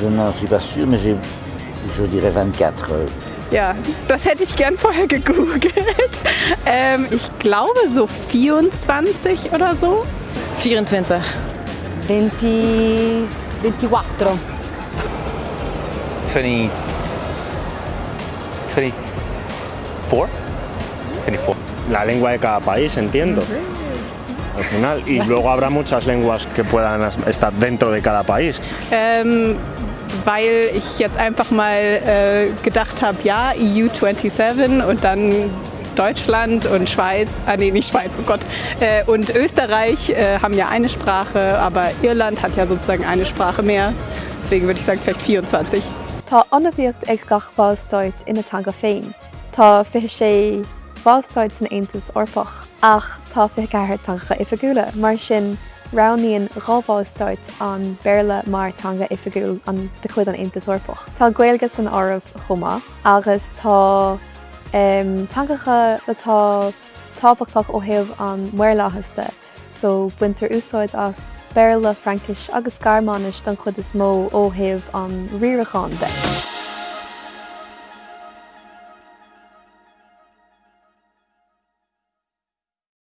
je n'en suis pas sûr, mais je dirais 24. Ja, das hätte ich gern vorher gegoogelt. Ähm, ich glaube so 24 oder so. 24. 20, 24. 20, 24. 24. La lengua de cada país, entiendo. Al final. Y luego habrá muchas lenguas que puedan estar dentro de cada país. Ähm, weil ich jetzt einfach mal äh, gedacht habe, ja, EU27 und dann Deutschland und Schweiz, ah nee, nicht Schweiz, oh Gott, äh, und Österreich äh, haben ja eine Sprache, aber Irland hat ja sozusagen eine Sprache mehr. Deswegen würde ich sagen vielleicht 24. Tá annaíocht ag gach bháilstáid ina tanga féin. Tá fi sé bháilstáid san Aontas orpach ach tá fi ceir tancha ifagúla mar sin Raníon rábháilstáit an béle martanga ifigúil an de chud an intasúpach. Tá ghilgus san ámh chumá agus tá tangacha letá tápachtach ó heh an muirláhasta, so buintear úsáid as béle Frankis agus garmánis don chud is mó ó heh an riachán de.